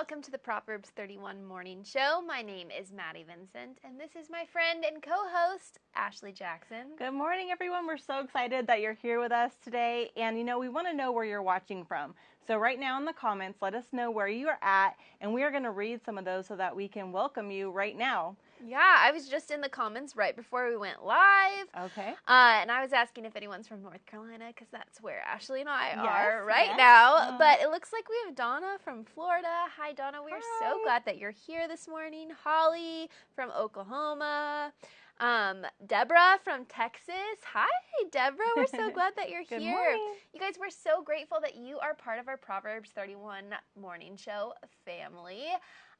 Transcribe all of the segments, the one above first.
Welcome to the Proverbs 31 Morning Show. My name is Maddie Vincent, and this is my friend and co host, Ashley Jackson. Good morning, everyone. We're so excited that you're here with us today. And, you know, we want to know where you're watching from. So, right now in the comments, let us know where you are at, and we are going to read some of those so that we can welcome you right now. Yeah, I was just in the comments right before we went live. Okay. Uh, and I was asking if anyone's from North Carolina because that's where Ashley and I Yes, are right yes. now. Uh. But it looks like we have Donna from Florida. Hi, Donna. We are so glad that you're here this morning. Holly from Oklahoma. Um, Deborah from Texas. Hi, Deborah. We're so glad that you're Good here. morning. You guys, we're so grateful that you are part of our Proverbs 31 morning show family.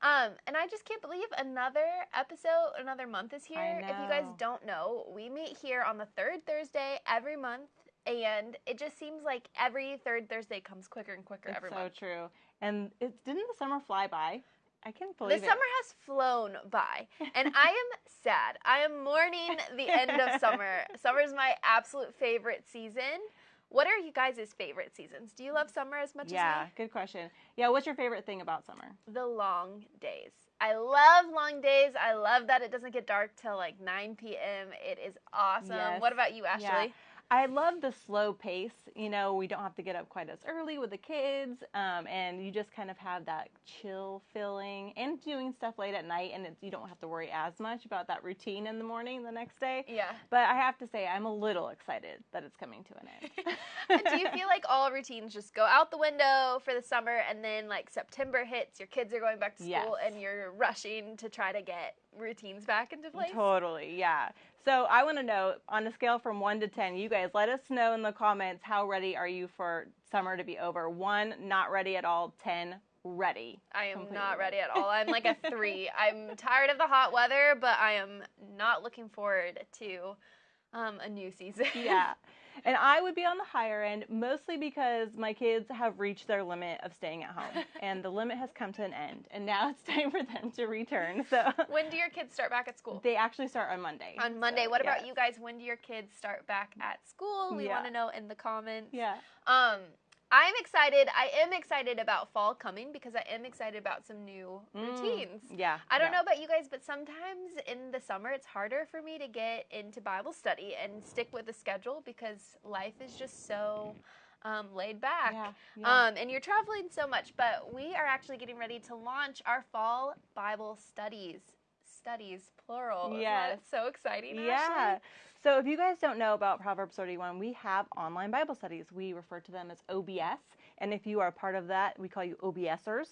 Um, and I just can't believe another episode, another month is here. If you guys don't know, we meet here on the third Thursday every month, and it just seems like every third Thursday comes quicker and quicker It's every so month. true. And it didn't the summer fly by? I can't The believe it. The summer has flown by, and I am sad. I am mourning the end of summer. Summer is my absolute favorite season. What are you guys' favorite seasons? Do you love summer as much Yeah, as me? good question. Yeah, what's your favorite thing about summer? The long days. I love long days. I love that it doesn't get dark till like 9 p.m. It is awesome. Yes. What about you, Ashley? Yeah. I love the slow pace. You know, we don't have to get up quite as early with the kids, um, and you just kind of have that chill feeling and doing stuff late at night, and it's, you don't have to worry as much about that routine in the morning the next day. Yeah. But I have to say, I'm a little excited that it's coming to an end. Do you feel like all routines just go out the window for the summer and then like September hits, your kids are going back to school Yes. and you're rushing to try to get routines back into place? Totally, yeah. So I want to know on a scale from one to ten, you guys let us know in the comments how ready are you for summer to be over? One, not ready at all. Ten, ready. I am Completely not ready. ready at all. I'm like a three. I'm tired of the hot weather, but I am not looking forward to um, a new season. yeah. And I would be on the higher end mostly because my kids have reached their limit of staying at home and the limit has come to an end and now it's time for them to return. So when do your kids start back at school? they actually start on Monday. On Monday. So, what about you guys? When do your kids start back at school? We Yeah. want to know in the comments. Yeah. Um, I'm excited. I am excited about fall coming because I am excited about some new Mm, routines. Yeah. I don't yeah. know about you guys, but sometimes in the summer it's harder for me to get into Bible study and stick with the schedule because life is just so um, laid back. Yeah. yeah. Um, and you're traveling so much, but we are actually getting ready to launch our fall Bible studies. Studies, plural. Isn't so exciting. Yeah. Ashley? So if you guys don't know about Proverbs 31, we have online Bible studies. We refer to them as OBS. And if you are a part of that, we call you OBSers.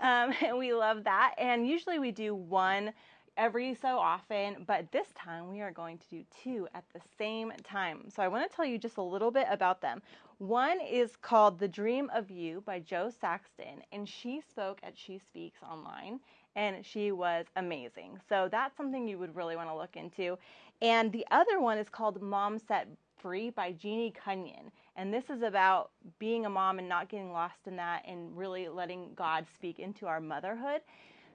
Um, and we love that. And usually we do one every so often, but this time we are going to do two at the same time. So I want to tell you just a little bit about them. One is called The Dream of You by Jo Saxton, and she spoke at She Speaks online, and she was amazing. So that's something you would really want to look into. And the other one is called Mom Set Free by Jeannie Cunnion. And this is about being a mom and not getting lost in that and really letting God speak into our motherhood.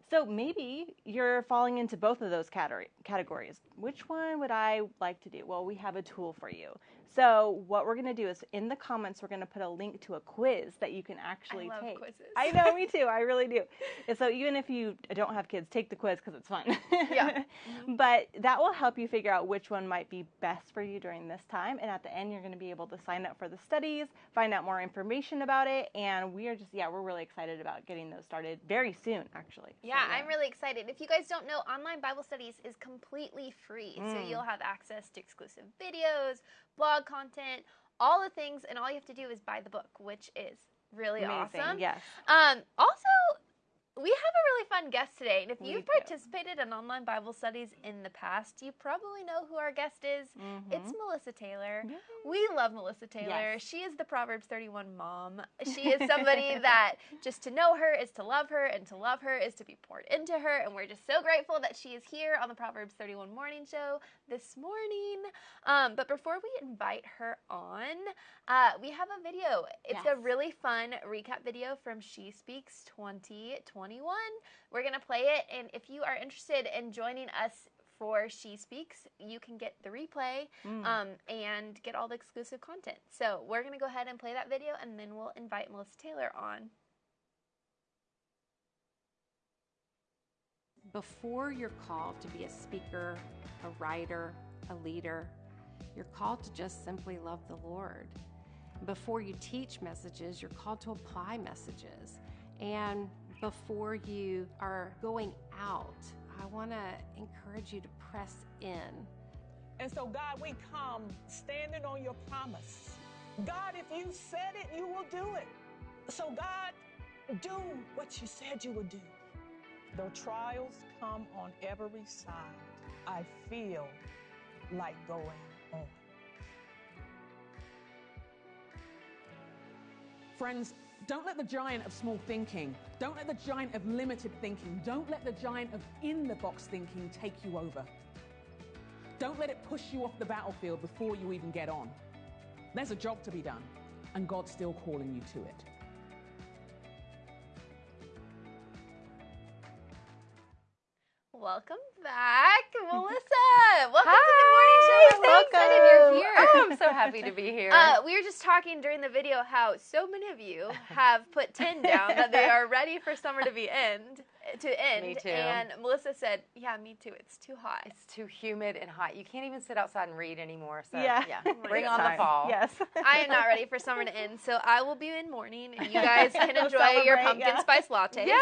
So maybe you're falling into both of those categories. Which one would I like to do? Well, we have a tool for you. So what we're going to do is in the comments, we're going to put a link to a quiz that you can actually I love take. quizzes. I know, me too. I really do. And so even if you don't have kids, take the quiz because it's fun. Yeah. Mm-hmm. But that will help you figure out which one might be best for you during this time. And at the end, you're going to be able to sign up for the studies, find out more information about it. And we are just, yeah, we're really excited about getting those started very soon, actually. So, Yeah, I'm really excited. If you guys don't know, online Bible studies is completely free. So Mm. you'll have access to exclusive videos, blog content, all the things, and all you have to do is buy the book, which is really Amazing. awesome. Yes. Um, also, we have a really fun guest today, and if We you've do. participated in online Bible studies in the past, you probably know who our guest is. It's Mhm. Melissa Taylor. Yay. We love Melissa Taylor. Yes. She is the Proverbs 31 mom. She is somebody that just to know her is to love her, and to love her is to be poured into her. And we're just so grateful that she is here on the Proverbs 31 morning show this morning. Um, but before we invite her on, uh, we have a video. It's a really fun recap video from She Speaks we're going to play it, and if you are interested in joining us for She Speaks, you can get the replay mm. um, and get all the exclusive content. So we're going to go ahead and play that video, and then we'll invite Melissa Taylor on. Before you're called to be a speaker, a writer, a leader, you're called to just simply love the Lord. Before you teach messages, you're called to apply messages. And before you are going out, I want to encourage you to press in. And so, God, we come standing on your promise. God, if you said it, you will do it. So, God, do what you said you would do. Though trials come on every side, I feel like going on. Friends, don't let the giant of small thinking, don't let the giant of limited thinking, don't let the giant of in the box thinking take you over. Don't let it push you off the battlefield before you even get on. There's a job to be done, and God's still calling you to it. Welcome back, Melissa. Welcome to the morning show. We're so Welcome. excited you're here. Oh, I'm so happy to be here. Uh, we were just talking during the video how so many of you have put 10 down that they are ready for summer to be end to end. Me too. And Melissa said, "Yeah, me too. It's too hot." it's too humid and hot. You can't even sit outside and read anymore. So Yeah. yeah, bring on the fall. Yes. I am not ready for summer to end, so I will be in mourning, and you guys can enjoy your pumpkin yeah. spice lattes. Yes.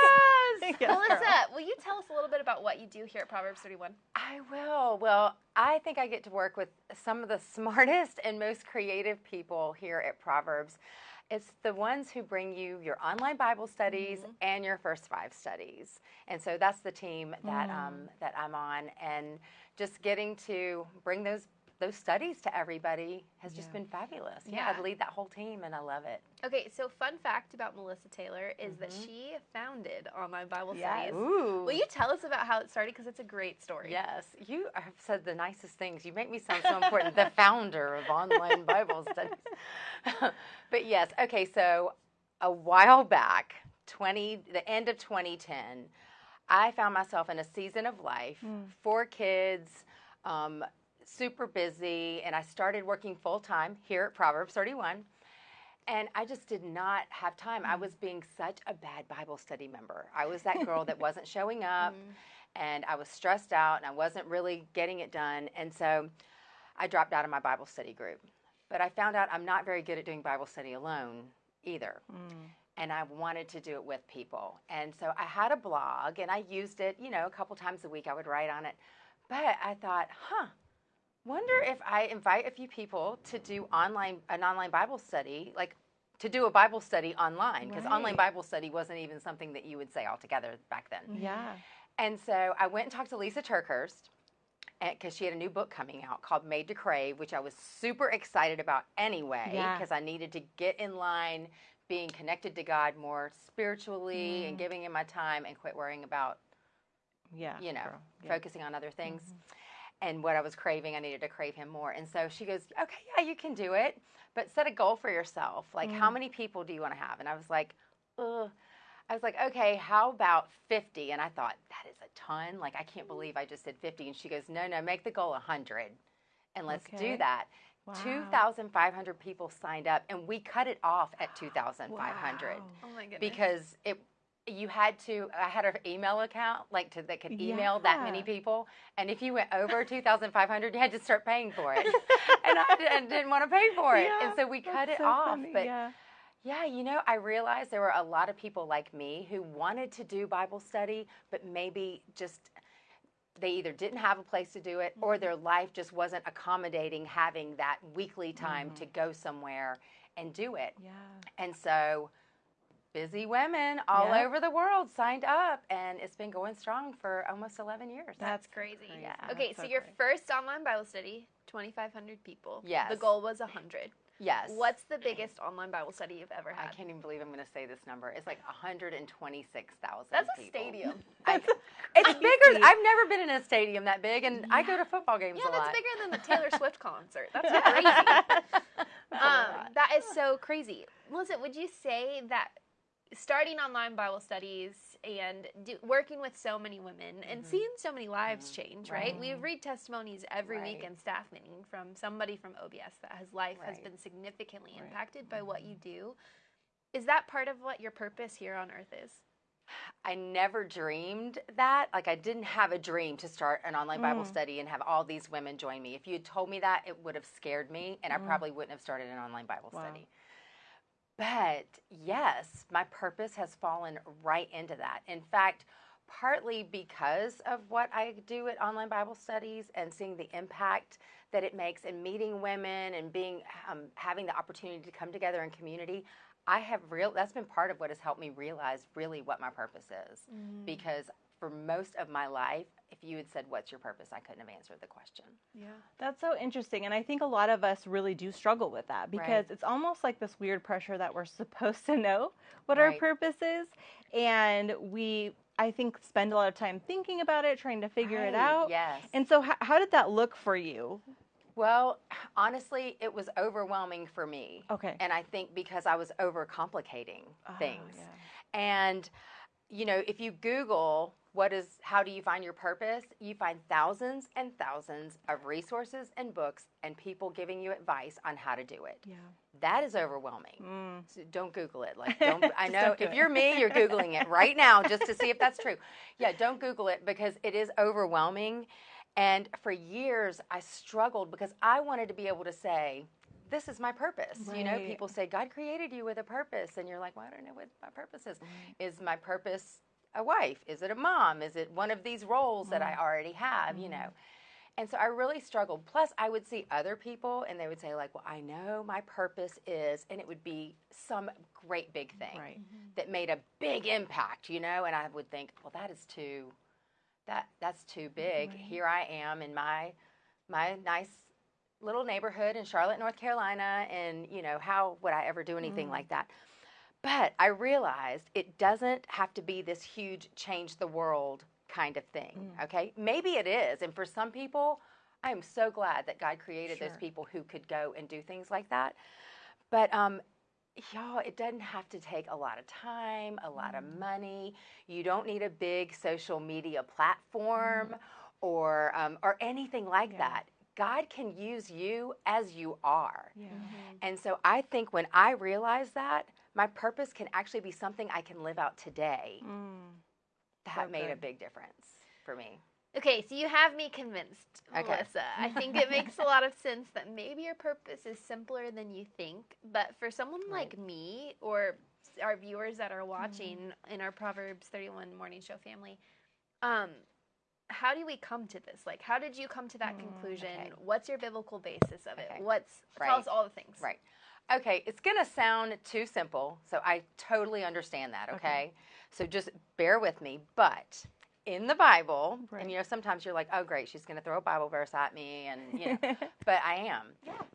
Yes, Melissa, girl. will you tell us a little bit about what you do here at Proverbs 31? I will. Well, I think I get to work with some of the smartest and most creative people here at Proverbs. It's the ones who bring you your online Bible studies and your first five studies, and so that's the team that um, that I'm on. And just getting to bring those those studies to everybody has just been fabulous. Yeah. Yeah. I lead that whole team, and I love it. Okay, so fun fact about Melissa Taylor is that she founded online Bible Yes. studies. Ooh. Will you tell us about how it started? Because it's a great story. Yes, you have said the nicest things. You make me sound so important. the founder of online Bible studies. but yes, okay, so a while back, 20 the end of 2010, I found myself in a season of life, four kids, um, super busy, and I started working full time here at Proverbs 31. And I just did not have time. I was being such a bad Bible study member. I was that girl that wasn't showing up mm-hmm. and I was stressed out and I wasn't really getting it done. And so I dropped out of my Bible study group. But I found out I'm not very good at doing Bible study alone either. Mm. And I wanted to do it with people. And so I had a blog and I used it, you know, a couple times a week I would write on it. But I thought, huh, wonder if I invite a few people to do online an online Bible study, like to do a Bible study online, because online Bible study wasn't even something that you would say altogether back then. Mm-hmm. Yeah. And so I went and talked to Lisa TerKeurst eh, because she had a new book coming out called Made to Crave, which I was super excited about anyway, Yeah. because I needed to get in line being connected to God more spiritually and mm-hmm. giving him my time and quit worrying about, Yeah. you know. Yeah. focusing on other things. Mm-hmm. And what I was craving, I needed to crave him more. And so she goes, Okay, yeah, you can do it, but set a goal for yourself. Like, how mm. many people do you want to have? And I was like, Ugh. I was like, okay, how about 50? And I thought, that is a ton. Like, I can't mm. believe I just said 50. And she goes, no, no, make the goal 100 and let's Okay. do that. Wow. 2,500 people signed up and we cut it off at 2,500 Wow. Oh my goodness. because it you had to i had an email account like to that could email that many people. And if you went over 2500 you had to start paying for it. And i didn't, didn't want to pay for it. And so we cut it so off. funny, but yeah. yeah, you know, I realized there were a lot of people like me who wanted to do Bible study, but maybe just they either didn't have a place to do it or mm-hmm. their life just wasn't accommodating having that weekly time to mm-hmm. go somewhere and do it. Yeah. And so busy women all Yeah. over the world signed up and it's been going strong for almost 11 years. That's crazy. Yeah. Okay, That's so, so your first online Bible study, 2,500 people. Yes. The goal was 100. yes. What's the biggest online Bible study you've ever had? I can't even believe I'm going to say this number. It's like 126,000 That's a people. stadium. I, it's bigger. I've never been in a stadium that big, and I go to football games Yeah, a that's lot. bigger than the Taylor Swift concert. That's crazy. um, that is so crazy. Melissa, would you say that starting online Bible studies and do, working with so many women and Mm-hmm. seeing so many lives mm-hmm. change, right? We read testimonies every week in staff meeting from somebody from OBS that his life has been significantly impacted by what you mm-hmm. do. Is that part of what your purpose here on earth is? I never dreamed that. Like, I didn't have a dream to start an online Bible mm. study and have all these women join me. If you had told me that, it would have scared me, and I mm. probably wouldn't have started an online Bible Wow. study. But yes, my purpose has fallen right into that. In fact, partly because of what I do at online Bible studies and seeing the impact that it makes in meeting women and being um, having the opportunity to come together in community. I have real that's been part of what has helped me realize really what my purpose is. Because for most of my life, if you had said what's your purpose, I couldn't have answered the question. Yeah. That's so interesting. And I think a lot of us really do struggle with that because Right. it's almost like this weird pressure that we're supposed to know what our purpose is. And we, I think, spend a lot of time thinking about it, trying to figure it out. Yes. And so, how, how did that look for you? Well, honestly, it was overwhelming for me. Okay. And I think because I was overcomplicating Ah, things. yeah. And you know, if you Google what is how do you find your purpose, you find thousands and thousands of resources and books and people giving you advice on how to do it. Yeah. That is overwhelming. Mm. So don't Google it. Like, don't. I know if it. you're me, you're googling it right now just to see if that's true. Yeah, don't Google it because it is overwhelming. And for years, I struggled because I wanted to be able to say, "This is my purpose." You know, people say God created you with a purpose, and you're like, "Well, I don't know what my purpose is. Is my purpose a wife? Is it a mom? Is it one of these roles that I Mm. already have?" You know. Mm-hmm. And so I really struggled. Plus, I would see other people and they would say, like, well, I know my purpose is, and it would be some great big mm-hmm. thing Right. that made a big impact, you know? And I would think, well, that is too, that that's too big. Here I am in my, my nice little neighborhood in Charlotte, North Carolina, and, you know, how would I ever do anything like that? But I realized it doesn't have to be this huge change the world kind of thing, okay? Maybe it is. And for some people, I am so glad that God created those people who could go and do things like that. But um, y'all, it doesn't have to take a lot of time, a lot of money. You don't need a big social media platform or um, or anything like that. God can use you as you are. Yeah. And so I think when I realized that, my purpose can actually be something I can live out today. Mm. That So made a big difference for me. Okay, so you have me convinced, Okay. Melissa. I think it makes a lot of sense that maybe your purpose is simpler than you think. But for someone like me or our viewers that are watching Mm-hmm. in our Proverbs 31 morning show family, um, how do we come to this? Like, how did you come to that conclusion? Mm, okay. What's your biblical basis of it? Okay. What's tell us all the things. Right. Okay, it's going to sound too simple, so I totally understand that, okay? So just bear with me. But in the Bible, Right. and you know, sometimes you're like, oh, great, she's going to throw a Bible verse at me, and, you know, but I am.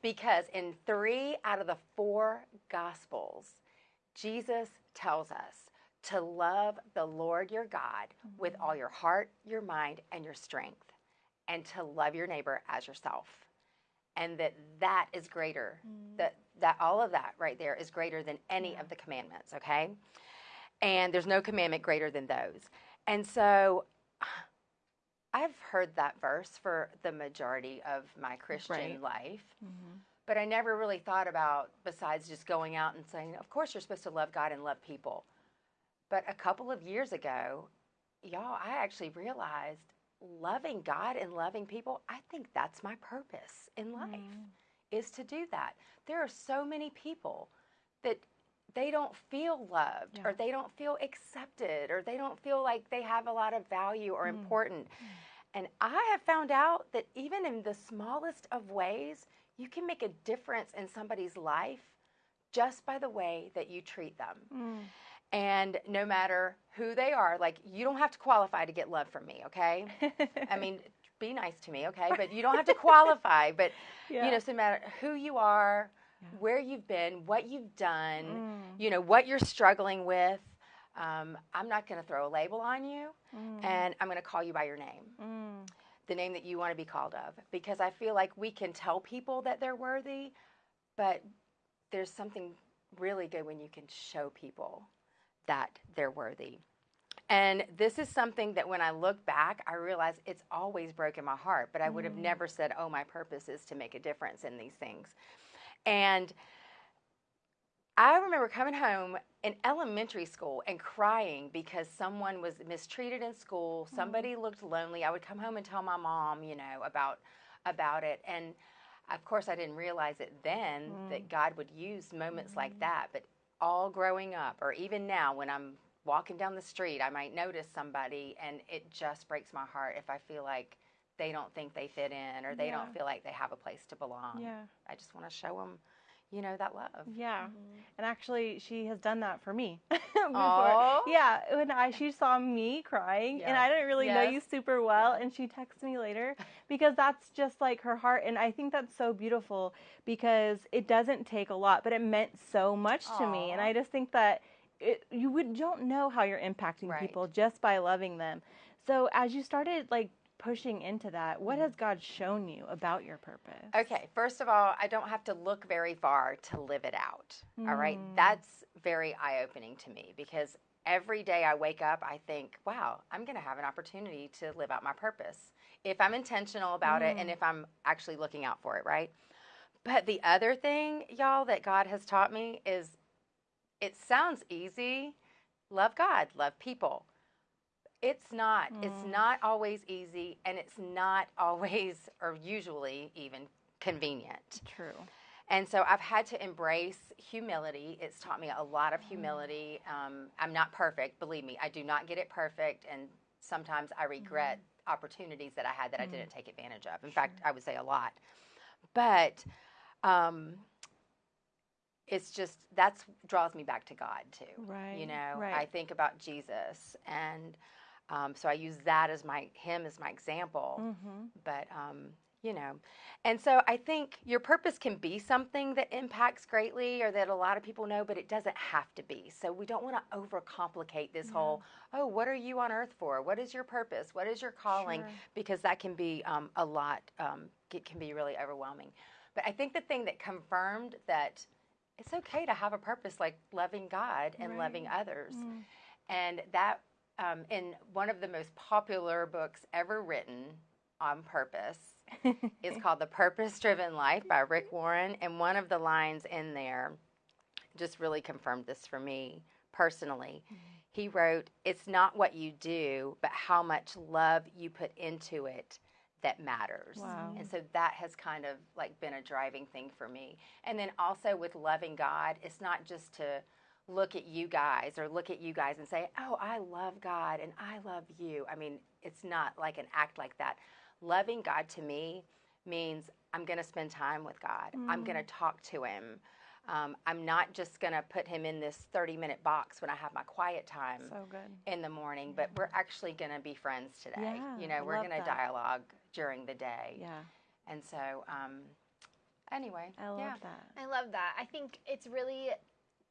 Because in three out of the four Gospels, Jesus tells us to love the Lord your God with mm-hmm. all your heart, your mind, and your strength, and to love your neighbor as yourself. And that that is greater. That mm. That all of that right there is greater than any of the commandments, okay? And there's no commandment greater than those. And so I've heard that verse for the majority of my Christian Right. life. Mm-hmm. But I never really thought about, besides just going out and saying, of course, you're supposed to love God and love people. But a couple of years ago, y'all, I actually realized loving God and loving people, I think that's my purpose in life, mm-hmm. Is to do that. There are so many people that they don't feel loved or they don't feel accepted or they don't feel like they have a lot of value or mm. important. Mm. And I have found out that even in the smallest of ways, you can make a difference in somebody's life just by the way that you treat them. Mm. And no matter who they are, like you don't have to qualify to get love from me, okay? I mean, be nice to me, okay? But you don't have to qualify. But Yeah. you know, so no matter who you are, where you've been, what you've done, Mm. you know, what you're struggling with, um, I'm not going to throw a label on you, and I'm going to call you by your name Mm. the name that you want to be called of because I feel like we can tell people that they're worthy, but there's something really good when you can show people that they're worthy. And this is something that when I look back, I realize it's always broken my heart, but I would have mm. never said, oh, my purpose is to make a difference in these things. And I remember coming home in elementary school and crying because someone was mistreated in school. Somebody mm. looked lonely. I would come home and tell my mom, you know, about about it. And of course, I didn't realize it then that mm. God would use moments like that. But all growing up, or even now, when I'm walking down the street, I might notice somebody, and it just breaks my heart if I feel like they don't think they fit in or they Yeah. don't feel like they have a place to belong. Yeah. I just want to show them, you know, that love. Yeah. Mm-hmm. And actually, she has done that for me. before. Yeah. When I she saw me crying, and I didn't really know you super well, and she texted me later because that's just like her heart, and I think that's so beautiful because it doesn't take a lot, but it meant so much to me, and I just think that it, you would don't know how you're impacting Right. people just by loving them. So as you started like pushing into that, what Mm-hmm. has God shown you about your purpose? Okay, first of all, I don't have to look very far to live it out. All right, that's very eye opening to me because every day I wake up, I think, wow, I'm going to have an opportunity to live out my purpose if I'm intentional about it and if I'm actually looking out for it, right? But the other thing, y'all, that God has taught me is it sounds easy love God, love people. It's not. It's not always easy and it's not always or usually even convenient. True. And so I've had to embrace humility. It's taught me a lot of humility. Um, I'm not perfect, believe me. I do not get it perfect, and sometimes I regret opportunities that I had that I didn't take advantage of. In fact, I would say a lot. But um, it's just that's draws me back to God too. Right, You know, right. I think about Jesus, and um, so I use that as my him as my example Mm-hmm. but um, you know and so i think your purpose can be something that impacts greatly or that a lot of people know but it doesn't have to be so we don't want to overcomplicate this whole oh what are you on earth for what is your purpose what is your calling Sure. because that can be um, a lot um, it can be really overwhelming but i think the thing that confirmed that it's okay to have a purpose like loving god and loving others and that um, in one of the most popular books ever written on purpose is called The Purpose Driven Life by Rick Warren. And one of the lines in there just really confirmed this for me personally. He wrote, It's not what you do, but how much love you put into it that matters. Wow. And so that has kind of like been a driving thing for me. And then also with loving God, it's not just to look at you guys or look at you guys and say, "Oh, I love God and I love you." I mean, it's not like an act like that. Loving God to me means I'm going to spend time with God. I'm going to talk to him. Um, I'm not just going to put him in this 30 minute box when I have my quiet time So in the morning, but we're actually going to be friends today. Yeah, you know, I we're going to dialogue during the day. Yeah. And so, um, anyway, I love yeah. that. I love that. I think it's really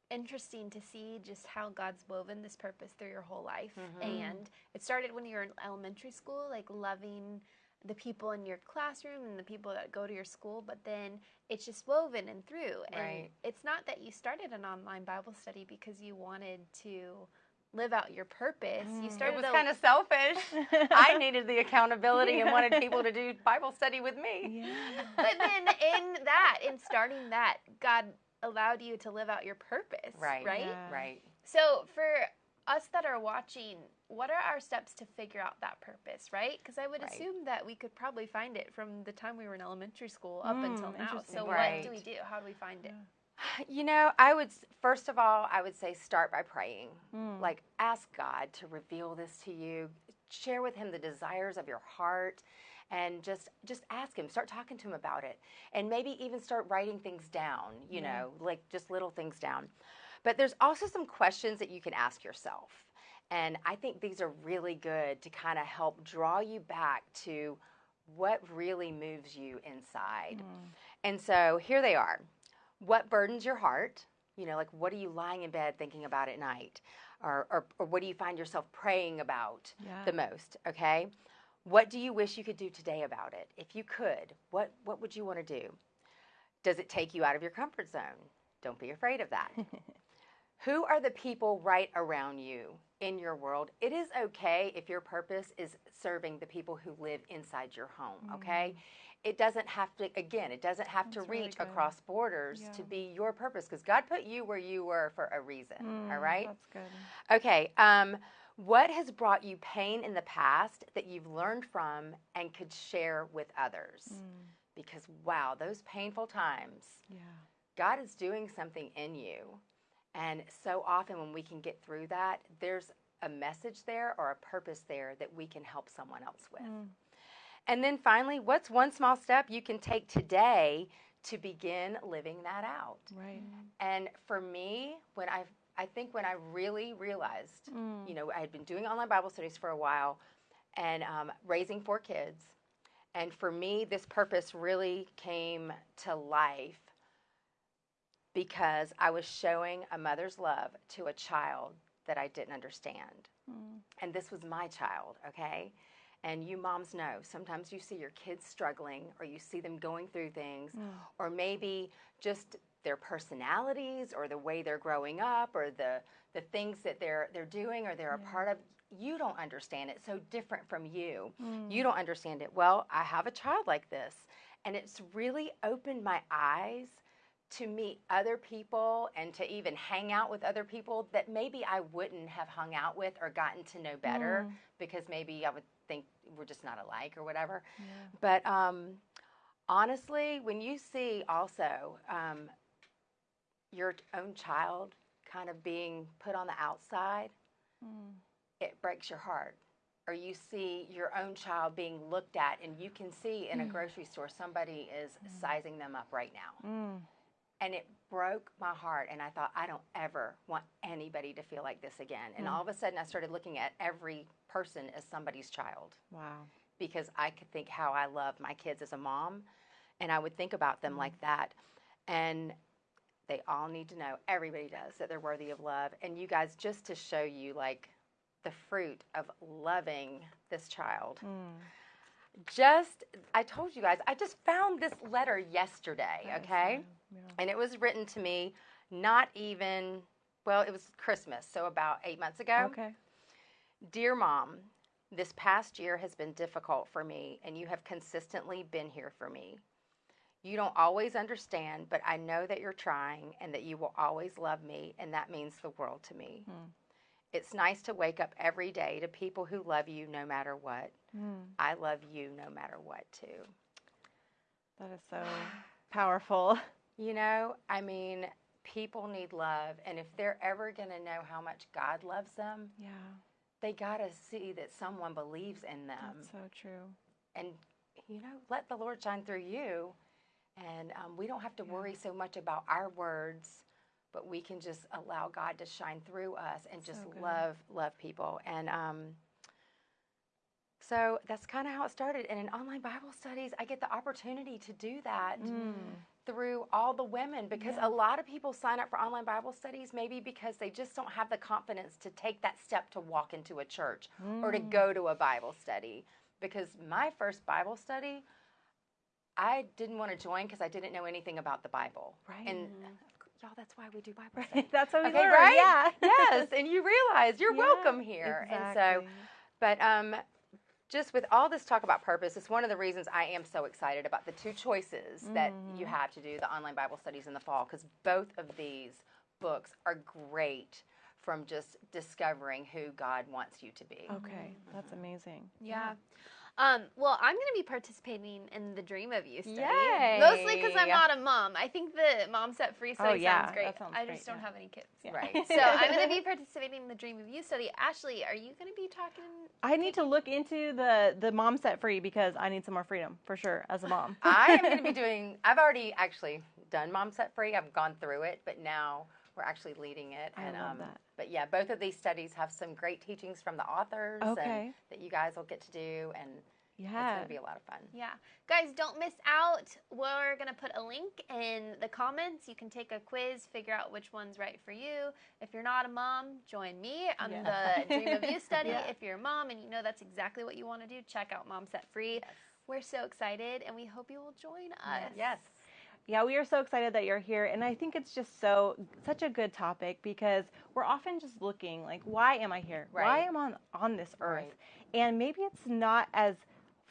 interesting to see just how God's woven this purpose through your whole life. Mm-hmm. And it started when you were in elementary school, like loving the people in your classroom and the people that go to your school, but then it's just woven and through. And Right. it's not that you started an online Bible study because you wanted to live out your purpose. You It started was a- kind of selfish. I needed the accountability and wanted people to do Bible study with me. Yeah. but then in that, in starting that, God allowed you to live out your purpose. Right. Right. Yeah. Right. So for us that are watching, what are our steps to figure out that purpose, right? Because I would Right. assume that we could probably find it from the time we were in elementary school up Mm, until now. So Right. what do we do? How do we find it? You know, I would first of all, I would say start by praying. Mm. Like ask God to reveal this to you. Share with him the desires of your heart and just just ask him. Start talking to him about it. And maybe even start writing things down, you know, like just little things down. But there's also some questions that you can ask yourself. And I think these are really good to kind of help draw you back to what really moves you inside. And so here they are. What burdens your heart? You know, like what are you lying in bed thinking about at night? Or, or, or what do you find yourself praying about Yeah. the most? Okay. What do you wish you could do today about it? If you could, what, what would you want to do? Does it take you out of your comfort zone? Don't be afraid of that. Who are the people right around you in your world? It is okay if your purpose is serving the people who live inside your home, okay? It doesn't have to, again, it doesn't have to. That's really reach good. across borders to be your purpose because God put you where you were for a reason, all Mm, right? That's good. Okay. Um, what has brought you pain in the past that you've learned from and could share with others? Mm. Because, wow, those painful times, Yeah. God is doing something in you. And so often when we can get through that, there's a message there or a purpose there that we can help someone else with. Mm. And then finally, what's one small step you can take today to begin living that out? Right. And for me, when I I think when I really realized, Mm. you know, I had been doing online Bible studies for a while and um, raising four kids. And for me, this purpose really came to life because I was showing a mother's love to a child that I didn't understand. Mm. And this was my child, okay? And you moms know sometimes you see your kids struggling or you see them going through things, or maybe just their personalities or the way they're growing up or the, the things that they're, they're doing or they're a part of. You don't understand it. So different from you. You don't understand it. Well, I have a child like this. And it's really opened my eyes to meet other people and to even hang out with other people that maybe I wouldn't have hung out with or gotten to know better because maybe I would think we're just not alike or whatever. But um, honestly, when you see also um, your own child kind of being put on the outside, Mm. it breaks your heart. Or you see your own child being looked at, and you can see in a grocery store somebody is sizing them up right now Mm. And it broke my heart and i thought i don't ever want anybody to feel like this again. And all of a sudden i started looking at every person as somebody's child. Wow. because i could think how i love my kids as a mom and i would think about them like that. And they all need to know everybody does that they're worthy of love. And you guys just to show you like the fruit of loving this child. Mm. Just i told you guys i just found this letter yesterday That okay. Yeah. and it was written to me not even well it was christmas so about eight months ago Okay. dear mom this past year has been difficult for me and you have consistently been here for me you don't always understand but i know that you're trying and that you will always love me and that means the world to me Hmm. It's nice to wake up every day to people who love you no matter what Mm. i love you no matter what too That is so powerful. You know, I mean, people need love, and if they're ever going to know how much God loves them, Yeah. they got to see that someone believes in them. That's so true. and, you know, let the Lord shine through you. And um, we don't have to worry so much about our words, but we can just allow God to shine through us and just So love, love people. And um, so that's kind of how it started. And in online Bible studies, I get the opportunity to do that Mm. through all the women because a lot of people sign up for online Bible studies maybe because they just don't have the confidence to take that step to walk into a church or to Mm. go to a Bible study. Because my first Bible study, I didn't want to join because I didn't know anything about the Bible. Right. And y'all, that's why we do Bible studies. That's what we Okay, learn. right? Yeah. yes, and you realize you're Yeah, welcome here. And so, exactly. but um, just with all this talk about purpose, it's one of the reasons I am so excited about the two choices that you Mm-hmm. have to do the online Bible studies in the fall because both of these books are great from just discovering who God wants you to be. Okay, that's amazing. Yeah. Um, well, I'm going to be participating in the Dream of You study. Yay. Mostly because I'm not a mom. I think the Mom Set Free study Oh, yeah, sounds great. that sounds I great, just don't yeah. have any kids. Right. So I'm going to be participating in the Dream of You study. Ashley, are you going to be talking? I need to look into the the mom set free because I need some more freedom for sure as a mom. I am going to be doing, I've already actually done Mom Set Free. I've gone through it, but now we're actually leading it. I and, love um, that. But yeah, both of these studies have some great teachings from the authors Okay. and that you guys will get to do. And Yeah. it's going to be a lot of fun. Yeah. Guys, don't miss out. We're going to put a link in the comments. You can take a quiz, figure out which one's right for you. If you're not a mom, join me on Yeah. the Dream of You study. Yeah. If you're a mom and you know that's exactly what you want to do, check out Mom Set Free. We're so excited and we hope you will join us. Yes. Yeah, we are so excited that you're here, and I think it's just so such a good topic because we're often just looking like, why am I here? Why am I on on this earth? Right. And maybe it's not as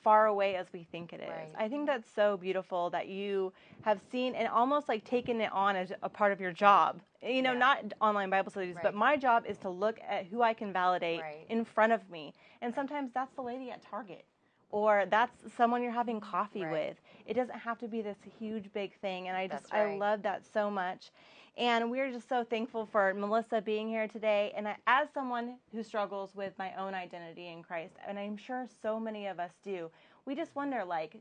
far away as we think it is. Right. I think that's so beautiful that you have seen and almost like taken it on as a part of your job. You know, Yeah. not online Bible studies, but my job is to look at who I can validate Right. in front of me. And sometimes that's the lady at Target or that's someone you're having coffee Right. with. It doesn't have to be this huge big thing and I just That's I love that so much. And we're just so thankful for Melissa being here today. And I, as someone who struggles with my own identity in Christ, and I'm sure so many of us do, we just wonder, like,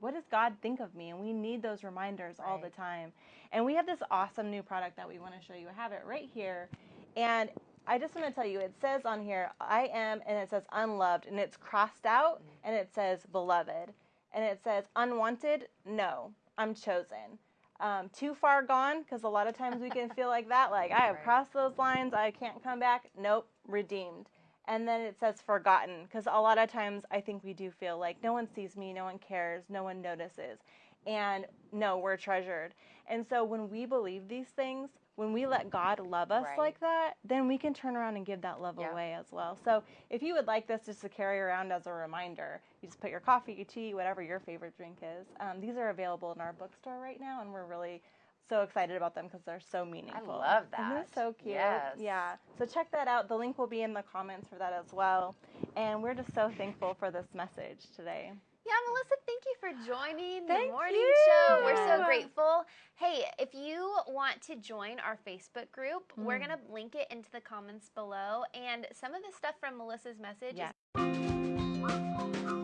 what does God think of me? And we need those reminders all the time. And we have this awesome new product that we want to show you. I have it right here. And I just want to tell you, it says on here, I am, and it says unloved, and it's crossed out, Mm-hmm. and it says beloved. And it says unwanted, no, I'm chosen. Um, too far gone, because a lot of times we can feel like that, like I have Right. crossed those lines, I can't come back. Nope, redeemed. And then it says forgotten, because a lot of times I think we do feel like no one sees me, no one cares, no one notices. And no, we're treasured. And so when we believe these things, when we let God love us Right. like that, then we can turn around and give that love Yeah. away as well. So if you would like this just to carry around as a reminder, you just put your coffee, your tea, whatever your favorite drink is. Um, these are available in our bookstore right now, and we're really so excited about them because they're so meaningful. I love Isn't that. so cute? Yes. Yeah. So check that out. The link will be in the comments for that as well. And we're just so thankful for this message today. Yeah, Melissa, thank you for joining Thank the morning you. show. We're so grateful. Hey, if you want to join our Facebook group, we're Mm. going to link it into the comments below. And some of the stuff from Melissa's message Yeah. is